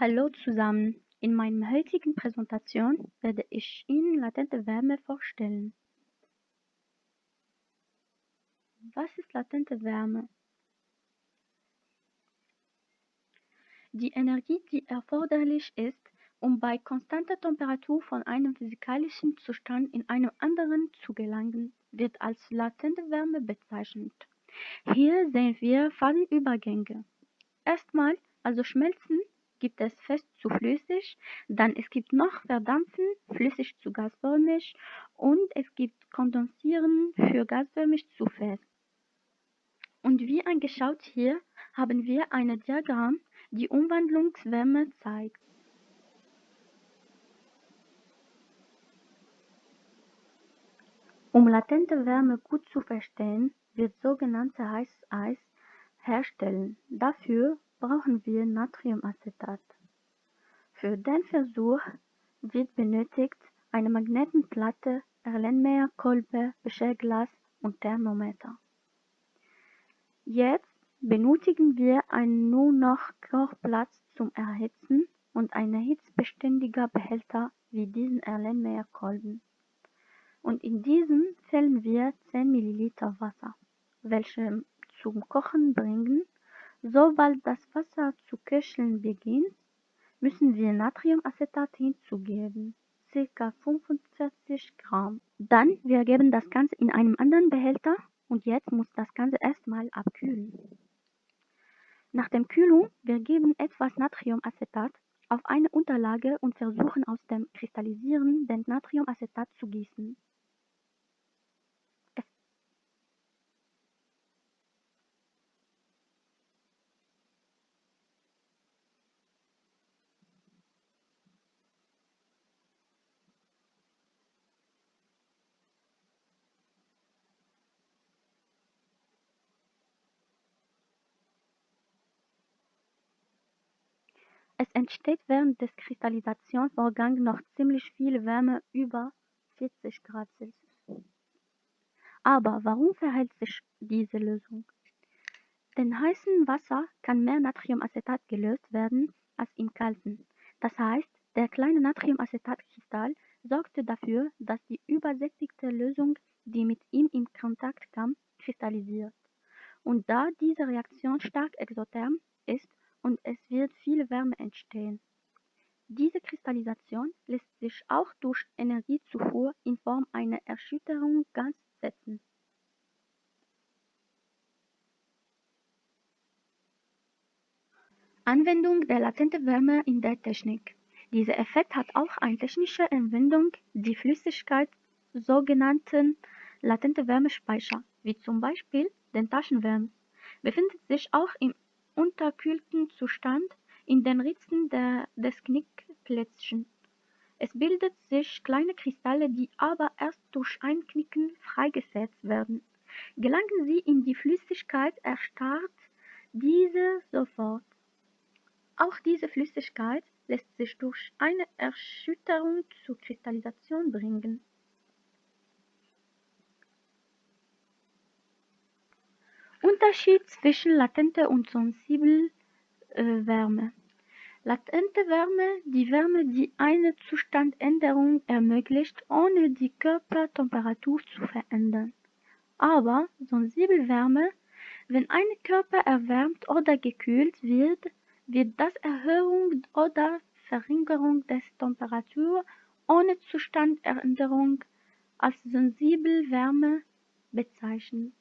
Hallo zusammen. In meiner heutigen Präsentation werde ich Ihnen latente Wärme vorstellen. Was ist latente Wärme? Die Energie, die erforderlich ist, um bei konstanter Temperatur von einem physikalischen Zustand in einen anderen zu gelangen, wird als latente Wärme bezeichnet. Hier sehen wir Phasenübergänge. Erstmal, also Schmelzen, gibt es fest zu flüssig, dann es gibt noch Verdampfen, flüssig zu gasförmig und es gibt Kondensieren für gasförmig zu fest. Und wie angeschaut hier haben wir ein Diagramm, die Umwandlungswärme zeigt. Um latente Wärme gut zu verstehen, wird sogenannte heißes Eis herstellen. Dafür brauchen wir Natriumacetat. Für den Versuch wird benötigt eine Magnetenplatte, Erlenmeyer-Kolbe, Becherglas und Thermometer. Jetzt benötigen wir einen nur noch Kochplatz zum Erhitzen und einen hitzbeständiger Behälter wie diesen Erlenmeyer-Kolben. Und in diesen füllen wir 10 ml Wasser, welche zum Kochen bringen. Sobald das Wasser zu köcheln beginnt, müssen wir Natriumacetat hinzugeben, ca. 45 Gramm. Dann wir geben das Ganze in einem anderen Behälter und jetzt muss das Ganze erstmal abkühlen. Nach dem Kühlung, wir geben etwas Natriumacetat auf eine Unterlage und versuchen aus dem kristallisierenden Natriumacetat zu gießen. Es entsteht während des Kristallisationsvorgangs noch ziemlich viel Wärme über 40 Grad Celsius. Aber warum verhält sich diese Lösung? In heißem Wasser kann mehr Natriumacetat gelöst werden als im kalten. Das heißt, der kleine Natriumacetatkristall sorgte dafür, dass die übersättigte Lösung, die mit ihm in Kontakt kam, kristallisiert. Und da diese Reaktion stark exotherm ist, und es viel Wärme entstehen. Diese Kristallisation lässt sich auch durch Energiezufuhr in Form einer Erschütterung ganz setzen. Anwendung der latenten Wärme in der Technik. Dieser Effekt hat auch eine technische Anwendung, die Flüssigkeit sogenannten latente Wärmespeicher, wie zum Beispiel den Taschenwärmer, befindet sich auch im unterkühlten Zustand in den Ritzen der, des Knickplättchens. Es bilden sich kleine Kristalle, die aber erst durch Einknicken freigesetzt werden. Gelangen sie in die Flüssigkeit, erstarrt diese sofort. Auch diese Flüssigkeit lässt sich durch eine Erschütterung zur Kristallisation bringen. Unterschied zwischen latenter und sensibler äh, Wärme. Latente Wärme, die Wärme, die eine Zustandänderung ermöglicht, ohne die Körpertemperatur zu verändern. Aber sensible Wärme, wenn ein Körper erwärmt oder gekühlt wird, wird das Erhöhung oder Verringerung der Temperatur ohne Zustandänderung als sensible Wärme bezeichnet.